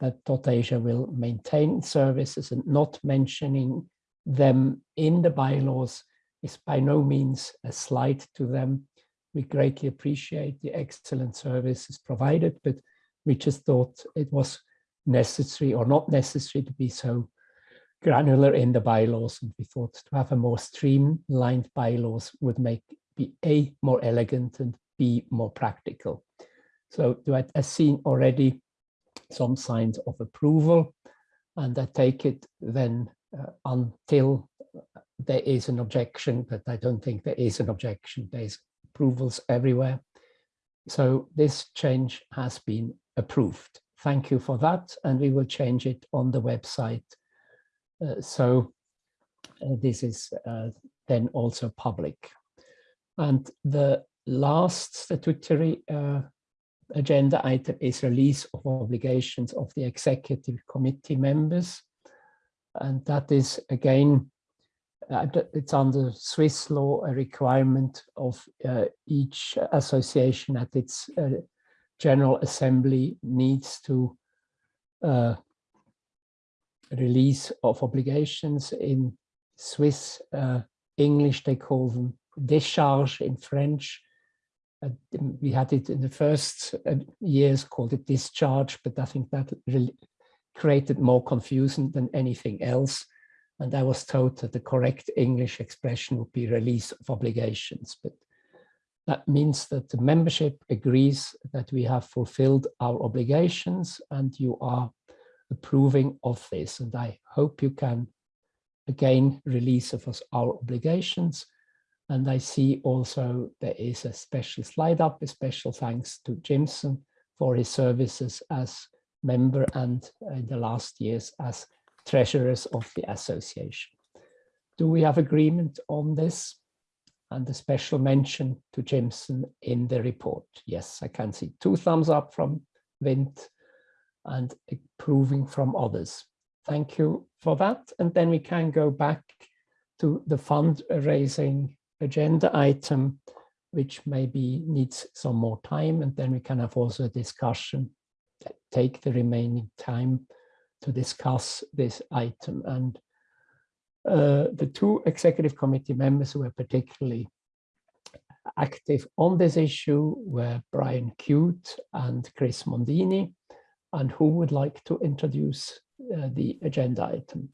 that Asia will maintain services and not mentioning them in the bylaws is by no means a slight to them. We greatly appreciate the excellent services provided, but we just thought it was necessary or not necessary to be so granular in the bylaws. And we thought to have a more streamlined bylaws would make be A, more elegant and B, more practical. So I, I've seen already some signs of approval and I take it then uh, until there is an objection, but I don't think there is an objection. There's approvals everywhere. So this change has been approved. Thank you for that. And we will change it on the website. Uh, so uh, this is uh, then also public. And the last statutory agenda item is release of obligations of the executive committee members. And that is again, uh, it's under Swiss law, a requirement of uh, each association at its uh, General Assembly needs to release of obligations in Swiss, uh, English, they call them discharge in French, we had it in the first uh, years called it discharge, but I think that really created more confusion than anything else. And I was told that the correct English expression would be release of obligations. But that means that the membership agrees that we have fulfilled our obligations and you are approving of this. And I hope you can again release of us our obligations and I see also there is a special slide up, a special thanks to Jimson for his services as member and uh, in the last years as treasurers of the association. Do we have agreement on this? And a special mention to Jimson in the report. Yes, I can see two thumbs up from Vint and approving from others. Thank you for that. And then we can go back to the fundraising agenda item, which maybe needs some more time. And then we can have also a discussion, take the remaining time to discuss this item. And uh, the two executive committee members who were particularly active on this issue were Brian Cute and Chris Mondini. And who would like to introduce uh, the agenda item?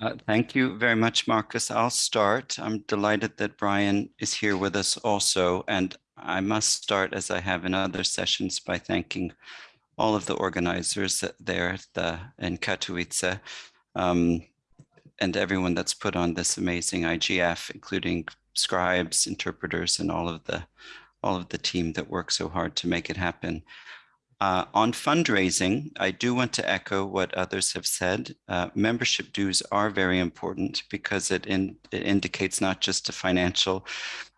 Uh, thank you very much, Markus. I'll start. I'm delighted that Brian is here with us also. And I must start, as I have in other sessions, by thanking all of the organizers there the, in Katowice um, and everyone that's put on this amazing IGF, including scribes, interpreters, and all of the all of the team that work so hard to make it happen. Uh, on fundraising, I do want to echo what others have said. Uh, membership dues are very important because it, in, it indicates not just a financial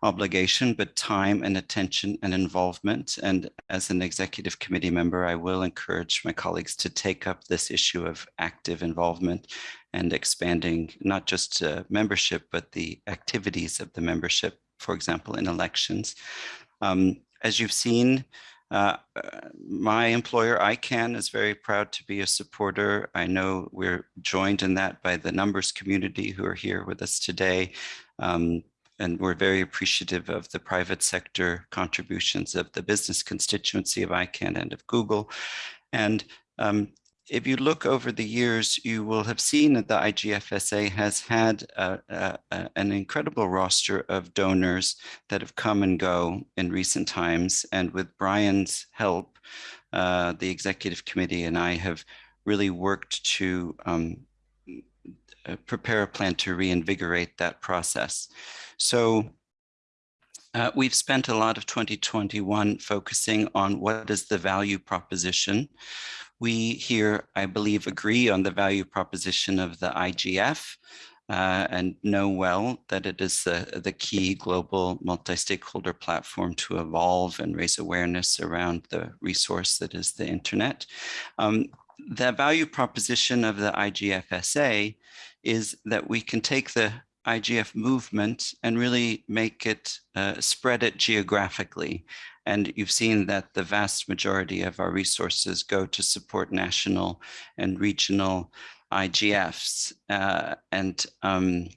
obligation, but time and attention and involvement. And as an executive committee member, I will encourage my colleagues to take up this issue of active involvement and expanding not just uh, membership, but the activities of the membership, for example, in elections. Um, as you've seen, uh, my employer, ICANN, is very proud to be a supporter. I know we're joined in that by the numbers community who are here with us today. Um, and we're very appreciative of the private sector contributions of the business constituency of ICANN and of Google. And um, if you look over the years, you will have seen that the IGFSA has had an incredible roster of donors that have come and go in recent times. And with Brian's help, uh, the executive committee and I have really worked to um, uh, prepare a plan to reinvigorate that process. So uh, we've spent a lot of 2021 focusing on what is the value proposition we here, I believe, agree on the value proposition of the IGF uh, and know well that it is the, the key global multi-stakeholder platform to evolve and raise awareness around the resource that is the internet. Um, the value proposition of the IGFSA is that we can take the IGF movement and really make it, uh, spread it geographically. And you've seen that the vast majority of our resources go to support national and regional IGFs. Uh, and um,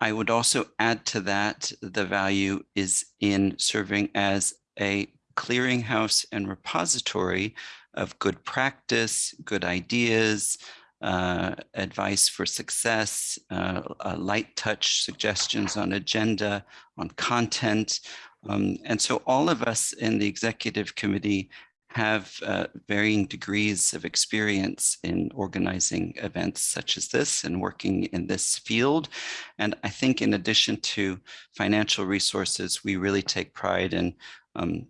I would also add to that, the value is in serving as a clearinghouse and repository of good practice, good ideas, uh, advice for success, uh, uh, light touch suggestions on agenda, on content, um, and so all of us in the executive committee have uh, varying degrees of experience in organizing events such as this and working in this field. And I think in addition to financial resources, we really take pride in um,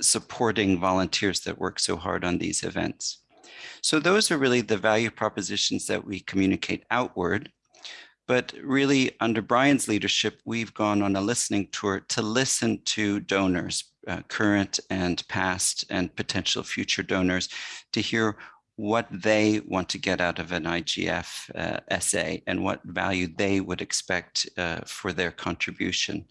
supporting volunteers that work so hard on these events. So those are really the value propositions that we communicate outward. But really, under Brian's leadership, we've gone on a listening tour to listen to donors, uh, current and past and potential future donors, to hear what they want to get out of an IGF uh, SA and what value they would expect uh, for their contribution.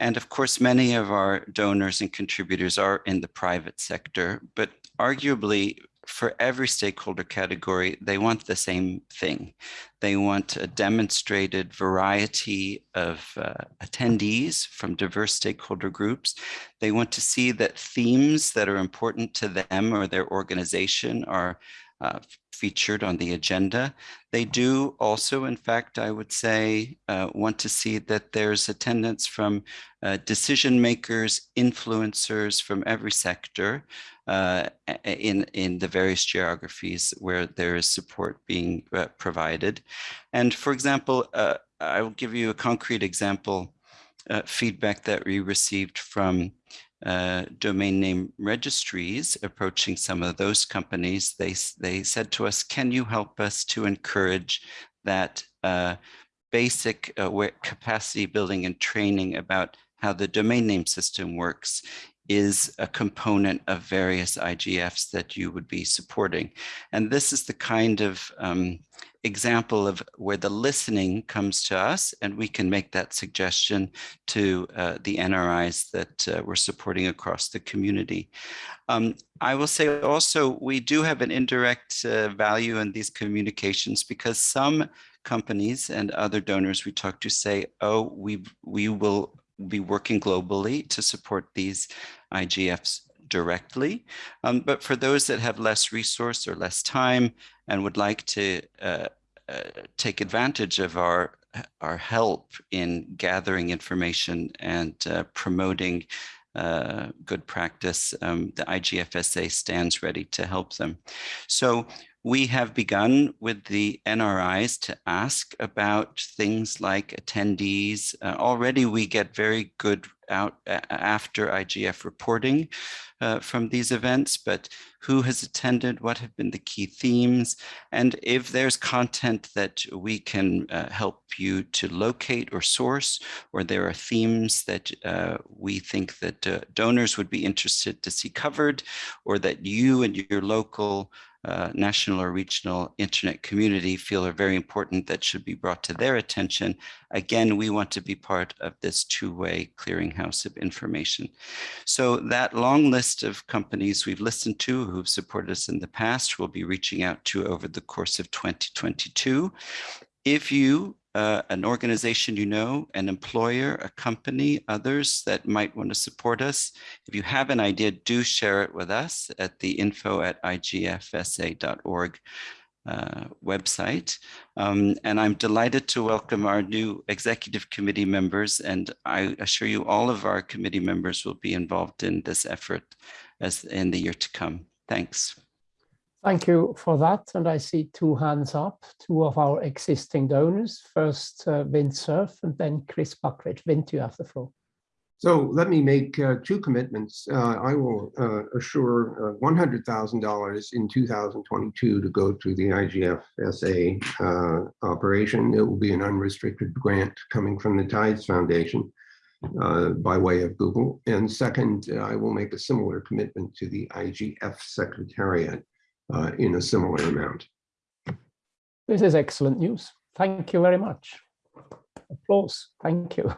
And of course, many of our donors and contributors are in the private sector, but arguably for every stakeholder category, they want the same thing. They want a demonstrated variety of uh, attendees from diverse stakeholder groups. They want to see that themes that are important to them or their organization are uh, featured on the agenda. They do also, in fact, I would say, uh, want to see that there's attendance from uh, decision makers, influencers from every sector uh, in, in the various geographies where there is support being uh, provided. And for example, uh, I will give you a concrete example feedback that we received from uh, domain name registries approaching some of those companies, they, they said to us, can you help us to encourage that uh, basic uh, capacity building and training about how the domain name system works is a component of various IGFs that you would be supporting. And this is the kind of um, example of where the listening comes to us and we can make that suggestion to uh, the NRIs that uh, we're supporting across the community. Um, I will say also, we do have an indirect uh, value in these communications because some companies and other donors we talk to say, oh, we, we will be working globally to support these IGFs directly. Um, but for those that have less resource or less time and would like to uh, uh, take advantage of our our help in gathering information and uh, promoting uh, good practice, um, the IGFSA stands ready to help them. So we have begun with the NRIs to ask about things like attendees. Uh, already we get very good out after IGF reporting uh, from these events, but who has attended, what have been the key themes, and if there's content that we can uh, help you to locate or source, or there are themes that uh, we think that uh, donors would be interested to see covered, or that you and your local uh, national or regional internet community feel are very important that should be brought to their attention. Again, we want to be part of this two-way clearinghouse of information. So that long list of companies we've listened to who've supported us in the past, we'll be reaching out to over the course of 2022. If you uh, an organization you know, an employer, a company, others that might want to support us. If you have an idea, do share it with us at the info at igfsa.org uh, website. Um, and I'm delighted to welcome our new executive committee members. And I assure you all of our committee members will be involved in this effort as in the year to come. Thanks. Thank you for that. And I see two hands up, two of our existing donors. First, uh, Vint Cerf and then Chris Buckridge. Vint, you have the floor. So let me make uh, two commitments. Uh, I will uh, assure $100,000 in 2022 to go to the IGFSA uh, operation. It will be an unrestricted grant coming from the Tides Foundation uh, by way of Google. And second, I will make a similar commitment to the IGF Secretariat uh, in a similar amount. This is excellent news. Thank you very much. Applause. Thank you.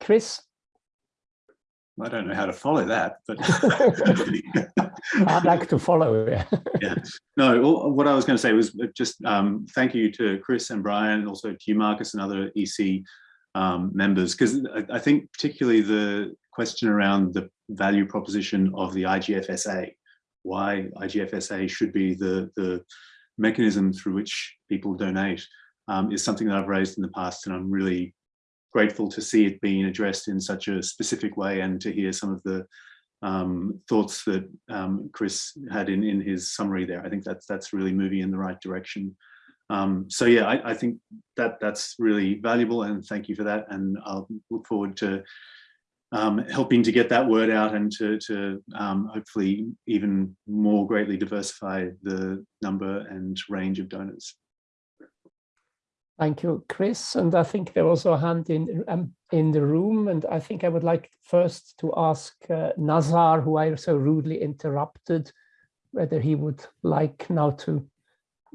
Chris? I don't know how to follow that, but [laughs] [laughs] I'd like to follow. Yeah. [laughs] yeah. No, what I was going to say was just um, thank you to Chris and Brian, also to you, Markus, and other EC um, members, because I, I, think particularly the question around the value proposition of the IGFSA why IGFSA should be the, the mechanism through which people donate um, is something that I've raised in the past and I'm really grateful to see it being addressed in such a specific way and to hear some of the um, thoughts that um, Chris had in, in his summary there. I think that's, that's really moving in the right direction. Um, so yeah, I, I, think that that's really valuable and thank you for that. And I'll look forward to um, helping to get that word out and to, to um, hopefully even more greatly diversify the number and range of donors. Thank you, Chris. And I think there was a hand in, um, in the room. And I think I would like first to ask uh, Nazar, who I so rudely interrupted, whether he would like now to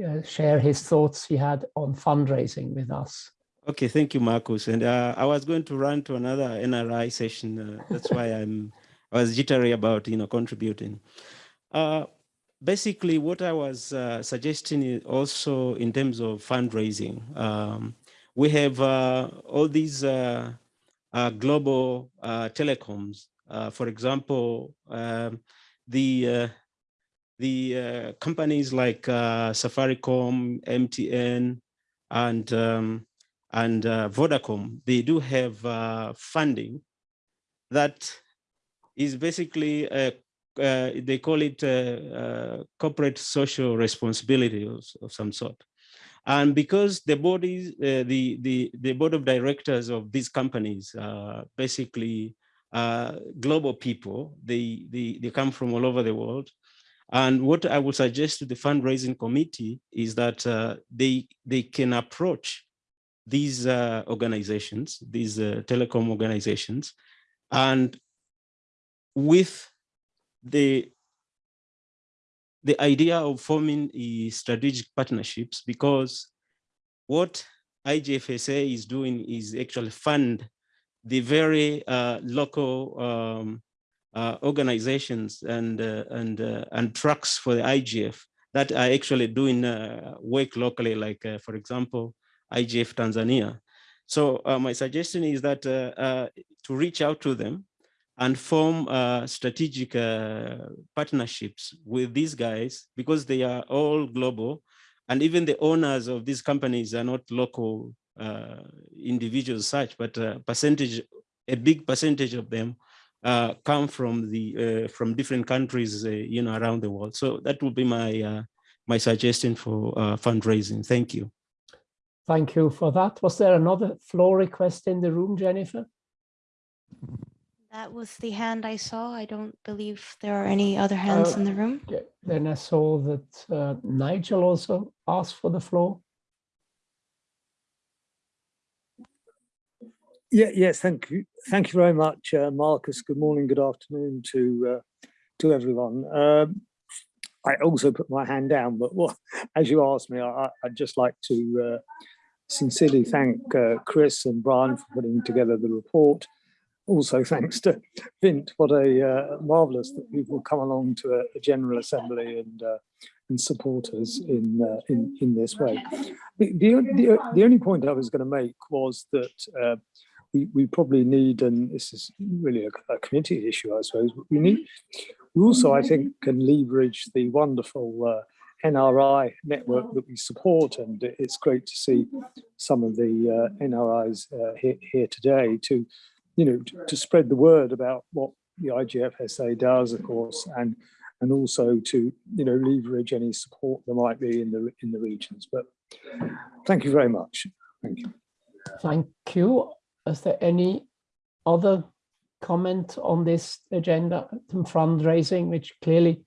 uh, share his thoughts he had on fundraising with us. Okay, thank you, Markus. And uh, I was going to run to another NRI session. Uh, that's why I'm [laughs] I was jittery about you know contributing. Uh, basically, what I was uh, suggesting is also in terms of fundraising. Um, we have uh, all these uh, global telecoms. for example, um, the the companies like Safaricom, MTN, and um, and uh, Vodacom, they do have uh, funding that is basically, uh, uh they call it uh, uh, corporate social responsibility of, of, some sort. And because the bodies, the, the, the board of directors of these companies are basically global people, they, they, they come from all over the world. And what I would suggest to the fundraising committee is that they, they can approach these uh, organizations, these uh, telecom organizations, and with the the idea of forming strategic partnerships, because what IGFSA is doing is actually fund the very uh, local um, uh, organizations and uh, and uh, and trucks for the IGF that are actually doing work locally, like for example, IGF Tanzania. So uh, my suggestion is that uh, uh, to reach out to them and form uh, strategic partnerships with these guys because they are all global and even the owners of these companies are not local individuals such, but percentage, a big percentage of them uh, come from the uh, from different countries, uh, you know, around the world. So that would be my my suggestion for fundraising. Thank you. Thank you for that. Was there another floor request in the room, Jennifer? That was the hand I saw. I don't believe there are any other hands in the room. Okay. Then I saw that uh, Nigel also asked for the floor. Yeah, yes, thank you. Thank you very much, uh, Markus. Good morning, good afternoon to uh, to everyone. Um, I also put my hand down, but what, [laughs] as you asked me, I, would just like to uh, sincerely thank uh, Chris and Brian for putting together the report. Also, thanks to Vint, what a uh, marvelous that people come along to a, a General Assembly and uh, and support us in uh, in in this way. The, the, the, the only point I was going to make was that uh, we, we probably need, and this is really a, a, committee issue, I suppose, we need, we also, I think, can leverage the wonderful uh, NRI network that we support. And it's great to see some of the uh, NRIs uh, here, here today to, you know, to, to spread the word about what the IGFSA does, of course, and and also to you know leverage any support there might be in the in the regions. But thank you very much. Thank you. Thank you. Is there any other comment on this agenda some fundraising, which clearly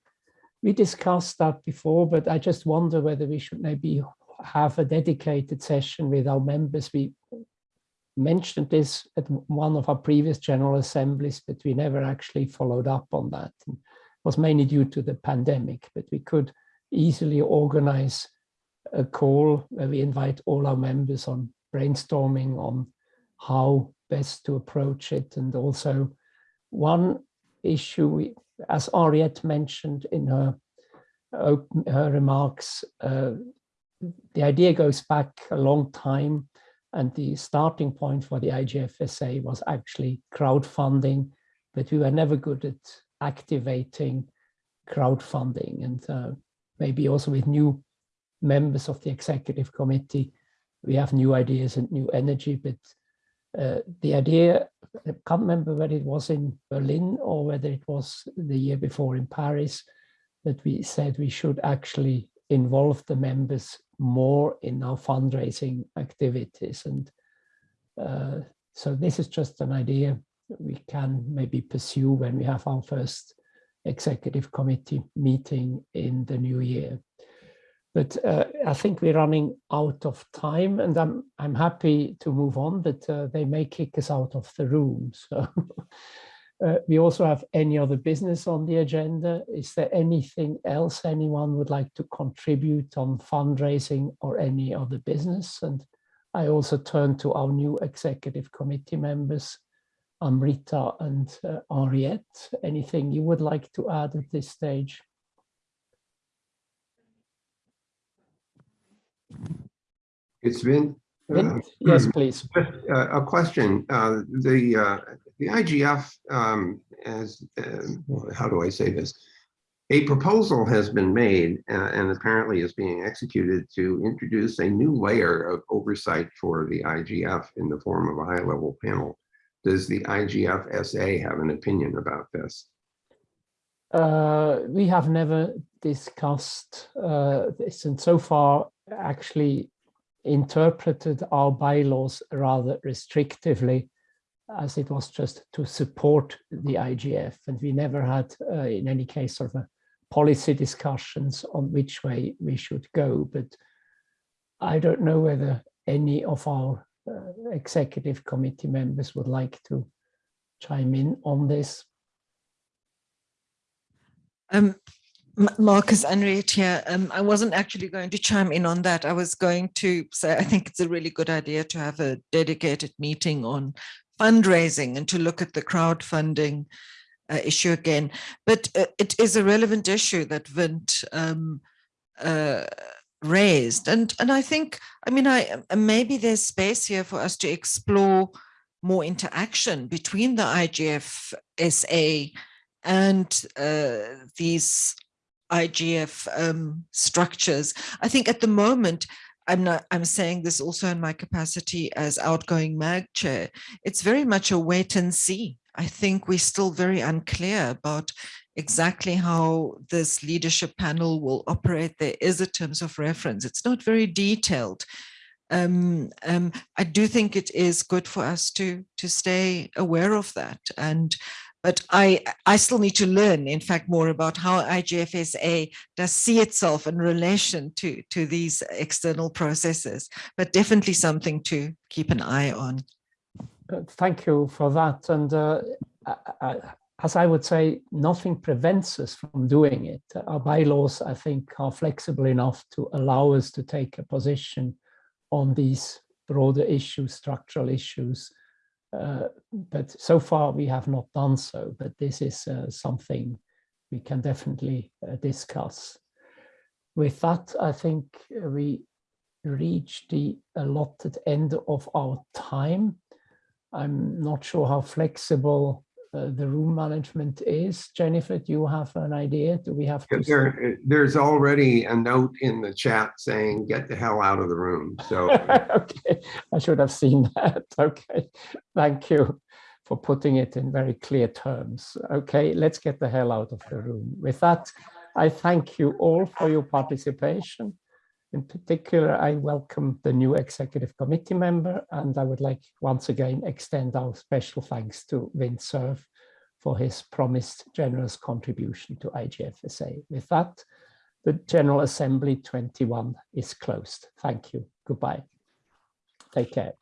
we discussed that before, but I just wonder whether we should maybe have a dedicated session with our members. We mentioned this at one of our previous general assemblies, but we never actually followed up on that. It was mainly due to the pandemic, but we could easily organize a call where we invite all our members on brainstorming on how best to approach it. And also one issue, we, as Anriette mentioned in her, her remarks, uh, the idea goes back a long time and the starting point for the IGFSA was actually crowdfunding, but we were never good at activating crowdfunding. And uh, maybe also with new members of the executive committee, we have new ideas and new energy, but uh, the idea, I can't remember whether it was in Berlin or whether it was the year before in Paris, that we said we should actually involve the members more in our fundraising activities. And uh, so this is just an idea we can maybe pursue when we have our first executive committee meeting in the new year. But uh, I think we're running out of time and I'm, I'm happy to move on, but uh, they may kick us out of the room. [laughs] So uh, we also have any other business on the agenda. Is there anything else anyone would like to contribute on fundraising or any other business? And I also turn to our new executive committee members, Amrita and uh, Anriette. Anything you would like to add at this stage? It's been. Uh, yes, please. [clears throat] Uh, a question. Uh, the uh, the IGF, um, as how do I say this? A proposal has been made uh, and apparently is being executed to introduce a new layer of oversight for the IGF in the form of a high-level panel. Does the IGF SA have an opinion about this? Uh, we have never discussed uh, this, and so far actually interpreted our bylaws rather restrictively as it was just to support the IGF. And we never had, uh, in any case, sort of a policy discussions on which way we should go. But I don't know whether any of our uh, executive committee members would like to chime in on this. Um, Markus Anriette here. Um, I wasn't actually going to chime in on that. I was going to say I think it's a really good idea to have a dedicated meeting on fundraising and to look at the crowdfunding uh, issue again. But uh, it is a relevant issue that Vint um, uh, raised. And, and I think, I mean, I maybe there's space here for us to explore more interaction between the IGF SA and uh, these IGF um, structures. I think at the moment, I'm not, I'm saying this also in my capacity as outgoing MAG chair, it's very much a wait and see. I think we're still very unclear about exactly how this leadership panel will operate. There is a terms of reference. It's not very detailed. Um, um, I do think it is good for us to to stay aware of that. And but I, I still need to learn, in fact, more about how IGFSA does see itself in relation to, to these external processes, but definitely something to keep an eye on. Thank you for that. And uh, I, I, as I would say, nothing prevents us from doing it. Our bylaws, I think, are flexible enough to allow us to take a position on these broader issues, structural issues, but so far we have not done so, but this is uh, something we can definitely uh, discuss. With that, I think we reach the allotted end of our time. I'm not sure how flexible uh, the room management is. Jennifer, do you have an idea? Do we have to? There, there's already a note in the chat saying, get the hell out of the room. So [laughs] okay, I should have seen that. [laughs] Okay, thank you for putting it in very clear terms. Okay, let's get the hell out of the room. With that, I thank you all for your participation. In particular, I welcome the new executive committee member, and I would like once again extend our special thanks to Vint Cerf for his promised generous contribution to IGFSA. With that, the General Assembly 21 is closed. Thank you. Goodbye. Take care.